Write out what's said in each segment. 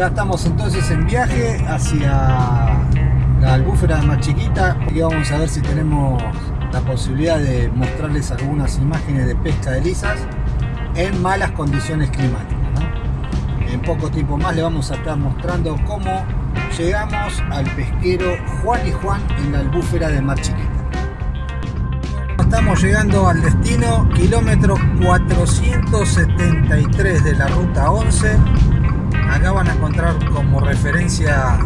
Ya estamos entonces en viaje hacia la albúfera más chiquita y vamos a ver si tenemos la posibilidad de mostrarles algunas imágenes de pesca de lisas en malas condiciones climáticas. En poco tiempo más le vamos a estar mostrando cómo llegamos al pesquero Juan y Juan en la albúfera de Mar Chiquita. Estamos llegando al destino, kilómetro 473 de la ruta 11. Acá van a encontrar como referencia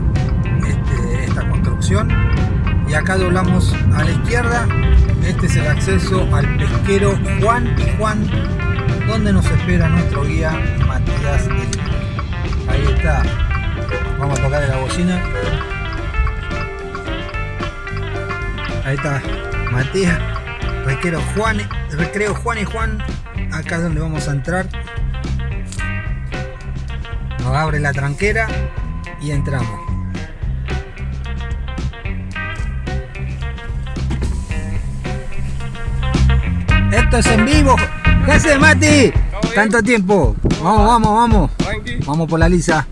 este, esta construcción. Y acá doblamos a la izquierda. Este es el acceso al pesquero Juan y Juan, donde nos espera nuestro guía Matías Ahí está. Vamos a tocarle la bocina. Ahí está Matías. Recreo Juan, recreo Juan y Juan, acá es donde vamos a entrar. Nos abre la tranquera y entramos. Esto es en vivo. ¿Qué haces, Mati? Tanto tiempo. Vamos, vamos, vamos. Vamos por la lisa.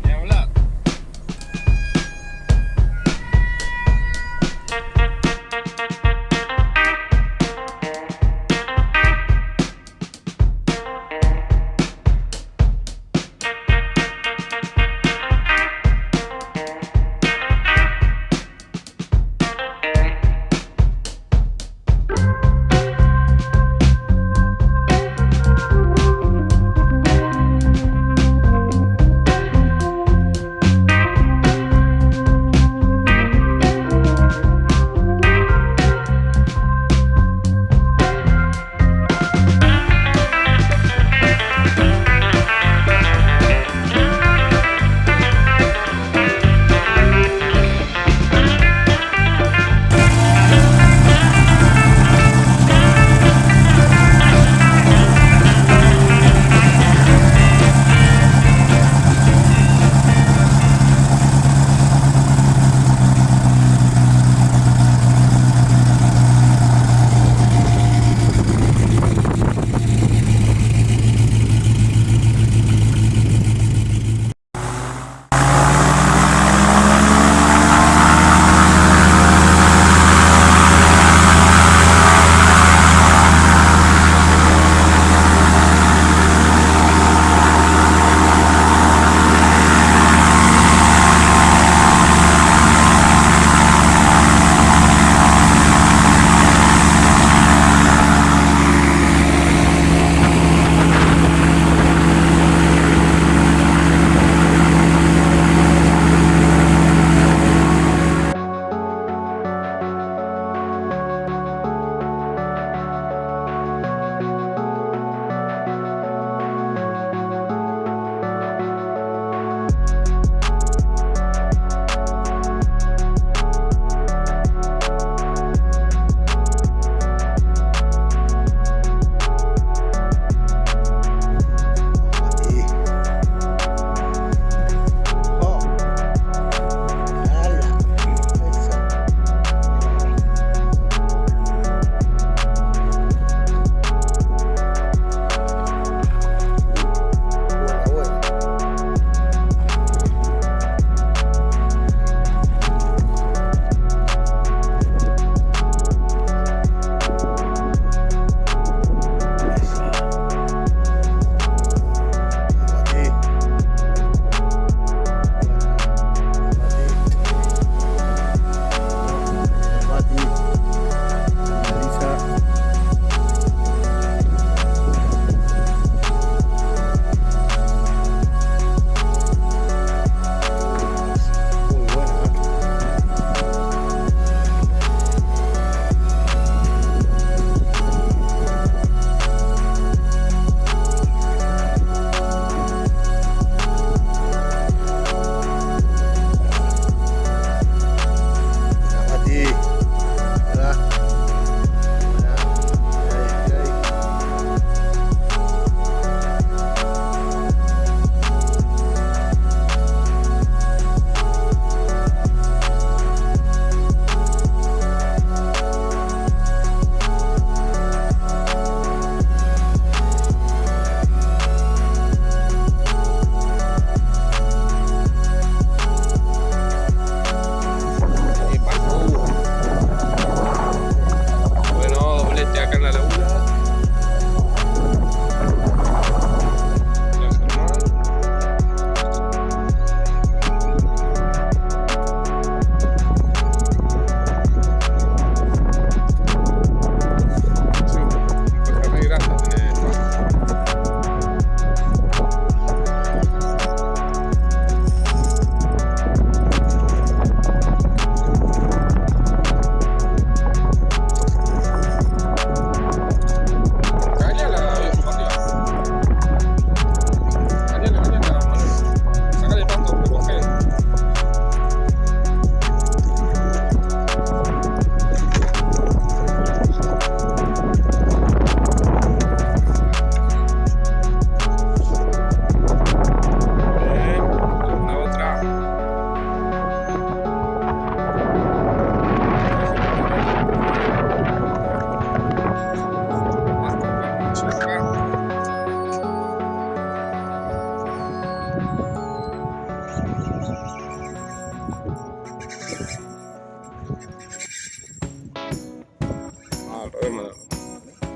problema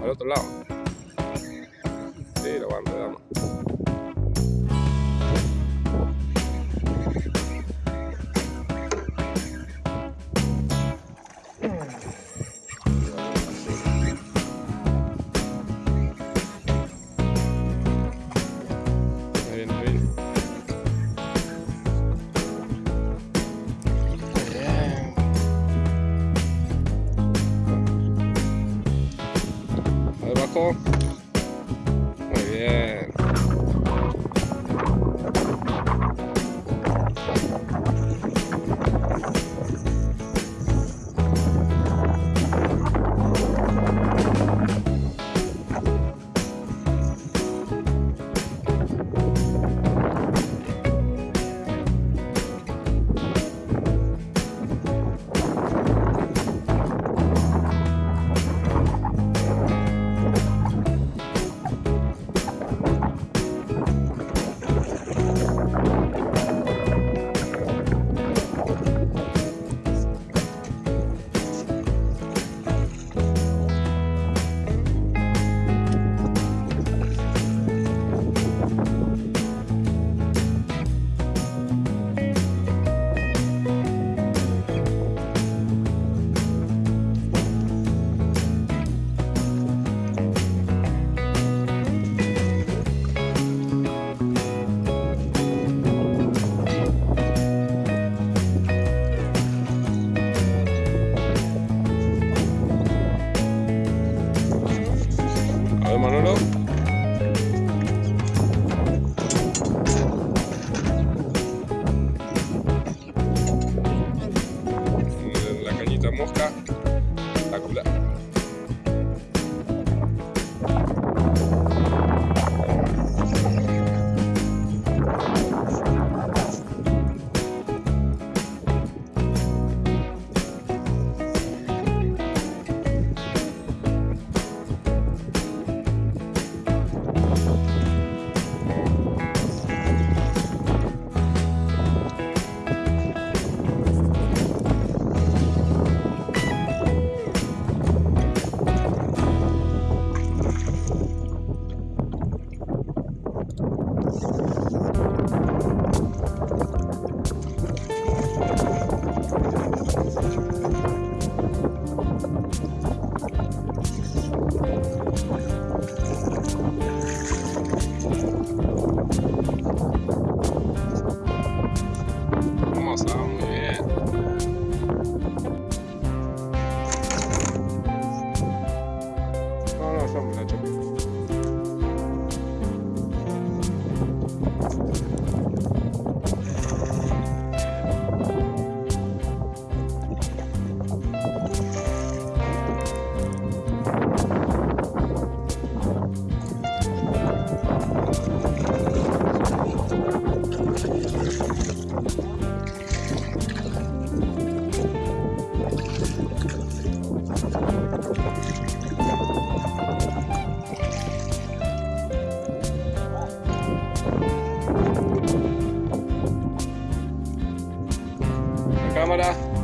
al otro lado. Sí, lo van, le damos. Bye. Kamala.